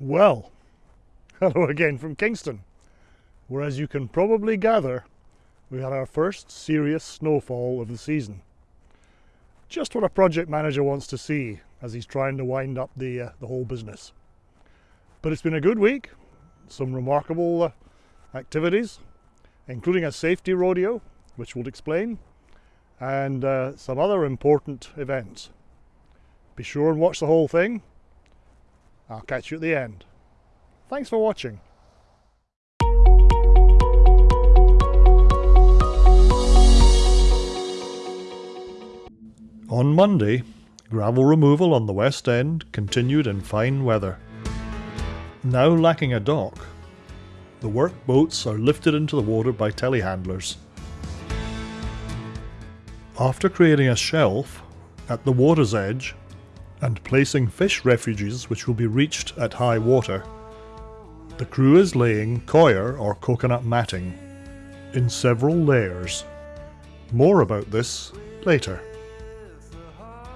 Well, hello again from Kingston, where as you can probably gather, we had our first serious snowfall of the season. Just what a project manager wants to see as he's trying to wind up the, uh, the whole business. But it's been a good week, some remarkable uh, activities, including a safety rodeo, which we'll explain, and uh, some other important events. Be sure and watch the whole thing I'll catch you at the end. Thanks for watching. On Monday, gravel removal on the West End continued in fine weather. Now lacking a dock, the work boats are lifted into the water by telehandlers. After creating a shelf at the water's edge, and placing fish refuges which will be reached at high water. The crew is laying coir or coconut matting in several layers. More about this later.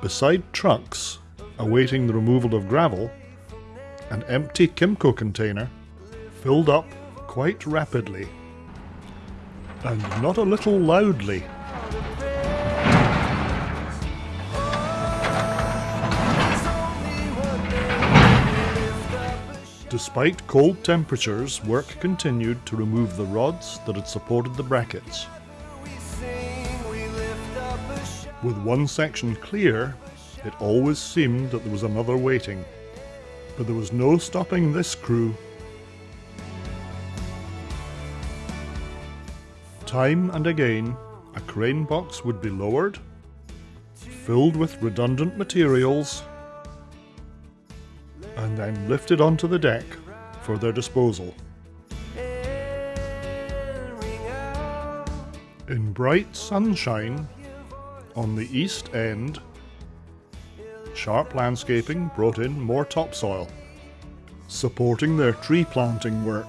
Beside trucks awaiting the removal of gravel, an empty Kimco container filled up quite rapidly and not a little loudly. Despite cold temperatures, work continued to remove the rods that had supported the brackets. With one section clear, it always seemed that there was another waiting. But there was no stopping this crew. Time and again, a crane box would be lowered, filled with redundant materials, and then lifted onto the deck for their disposal. In bright sunshine, on the east end, Sharp Landscaping brought in more topsoil, supporting their tree planting work.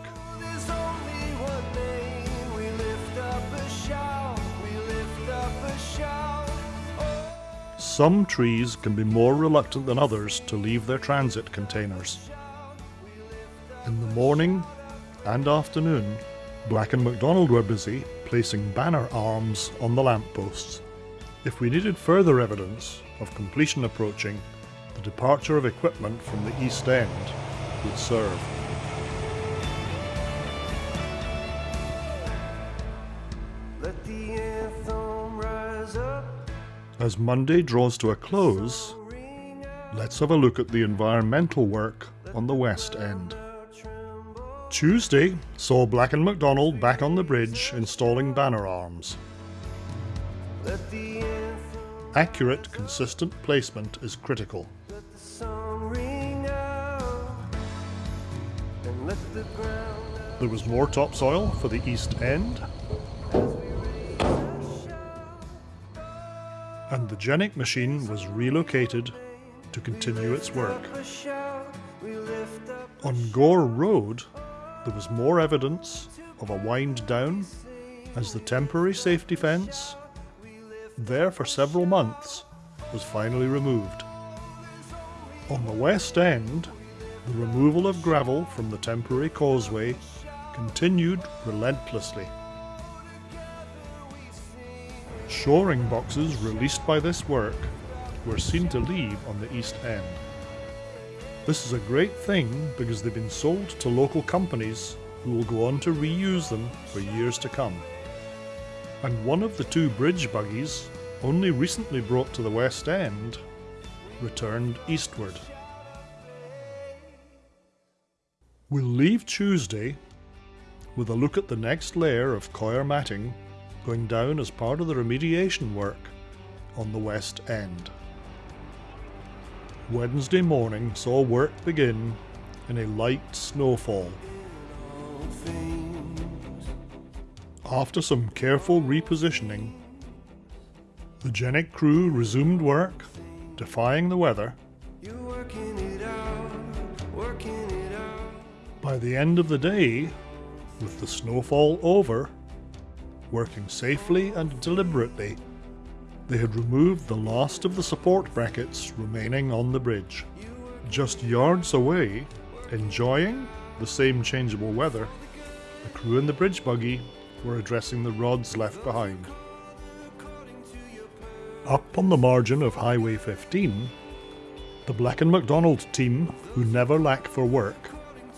Some trees can be more reluctant than others to leave their transit containers. In the morning and afternoon, Black and McDonald were busy placing banner arms on the lampposts. If we needed further evidence of completion approaching, the departure of equipment from the East End would serve. As Monday draws to a close, let's have a look at the environmental work on the West End. Tuesday saw Black and McDonald back on the bridge installing banner arms. Accurate, consistent placement is critical. There was more topsoil for the east end, and the Genie machine was relocated to continue its work. On Gore Road, there was more evidence of a wind down as the temporary safety fence, there for several months, was finally removed. On the west end, the removal of gravel from the temporary causeway continued relentlessly. Shoring boxes released by this work were seen to leave on the east end. This is a great thing because they've been sold to local companies who will go on to reuse them for years to come. And one of the two bridge buggies, only recently brought to the West End, returned eastward. We'll leave Tuesday with a look at the next layer of coir matting going down as part of the remediation work on the West End. Wednesday morning saw work begin in a light snowfall. After some careful repositioning, the Genie crew resumed work, defying the weather. By the end of the day, with the snowfall over, working safely and deliberately, they had removed the last of the support brackets remaining on the bridge. Just yards away, Enjoying the same changeable weather, the crew in the bridge buggy were addressing the rods left behind. Up on the margin of Highway 15, the Black & McDonald team, who never lack for work,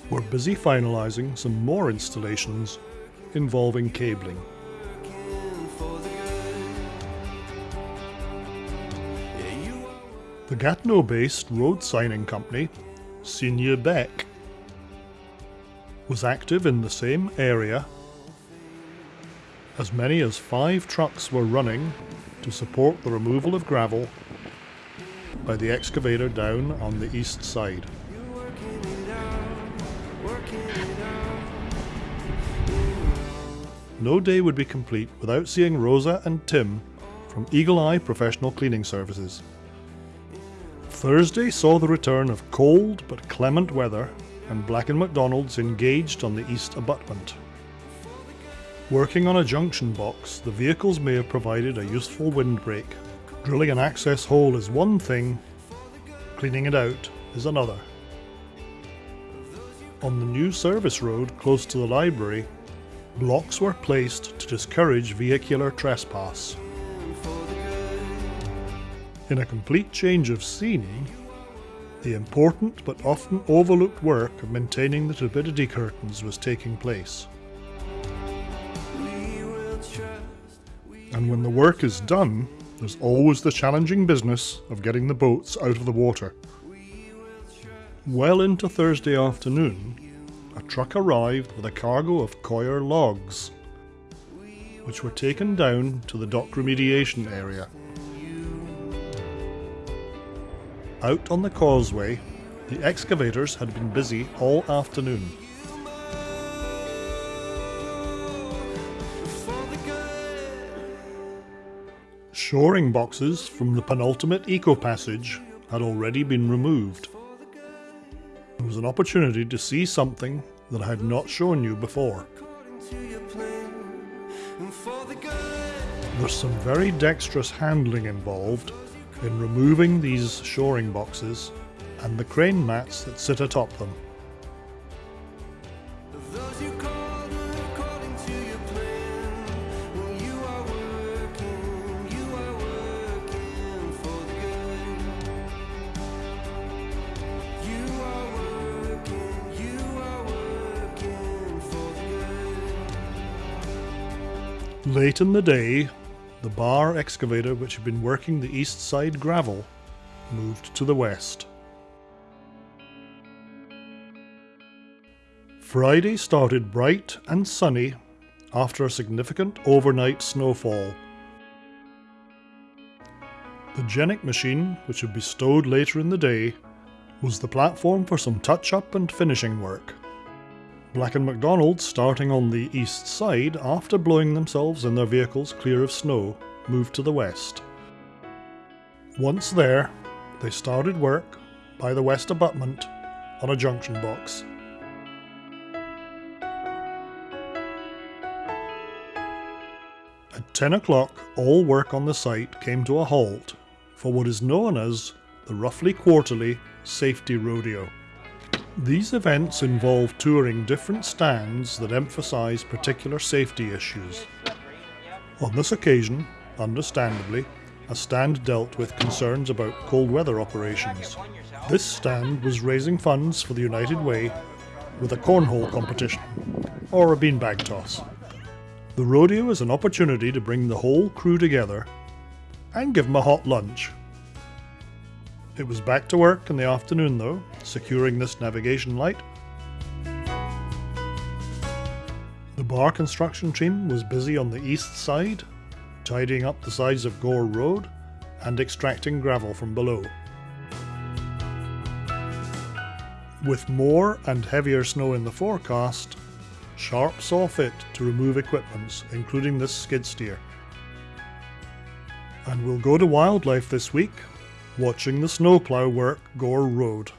were busy finalising some more installations involving cabling. The Gatineau-based road signing company, Signe Beck, was active in the same area. As many as five trucks were running to support the removal of gravel by the excavator down on the east side. No day would be complete without seeing Rosa and Tim from Eagle Eye Professional Cleaning Services. Thursday saw the return of cold but clement weather and Black & McDonald's engaged on the east abutment. Working on a junction box, the vehicles may have provided a useful windbreak. Drilling an access hole is one thing, cleaning it out is another. On the new service road close to the library, blocks were placed to discourage vehicular trespass. In a complete change of scenery, the important but often overlooked work of maintaining the turbidity curtains was taking place. And when the work is done, there's always the challenging business of getting the boats out of the water. Well into Thursday afternoon, a truck arrived with a cargo of coir logs, which were taken down to the dock remediation area. Out on the causeway, the excavators had been busy all afternoon. Shoring boxes from the penultimate eco passage had already been removed. It was an opportunity to see something that I had not shown you before. There's some very dexterous handling involved in removing these shoring boxes and the crane mats that sit atop them. Late in the day, the bar excavator which had been working the east side gravel moved to the west. Friday started bright and sunny after a significant overnight snowfall. The Genie machine, which would be stowed later in the day, was the platform for some touch-up and finishing work. Black & McDonald, starting on the east side after blowing themselves and their vehicles clear of snow, moved to the west. Once there, they started work by the west abutment on a junction box. At 10 o'clock, all work on the site came to a halt for what is known as the roughly quarterly safety rodeo. These events involve touring different stands that emphasise particular safety issues. On this occasion, understandably, a stand dealt with concerns about cold weather operations. This stand was raising funds for the United Way with a cornhole competition, or a beanbag toss. The rodeo is an opportunity to bring the whole crew together and give them a hot lunch it was back to work in the afternoon though, securing this navigation light. The bar construction team was busy on the east side, tidying up the sides of Gore Road and extracting gravel from below. With more and heavier snow in the forecast, Sharp saw fit to remove equipments, including this skid steer. And we'll go to wildlife this week watching the snowplow work Gore Road.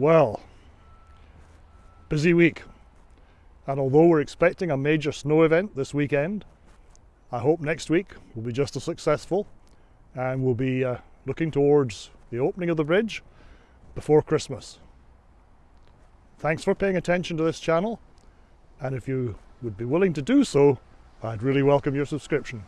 Well, busy week. And although we're expecting a major snow event this weekend, I hope next week will be just as successful and we'll be uh, looking towards the opening of the bridge before Christmas. Thanks for paying attention to this channel and if you would be willing to do so, I'd really welcome your subscription.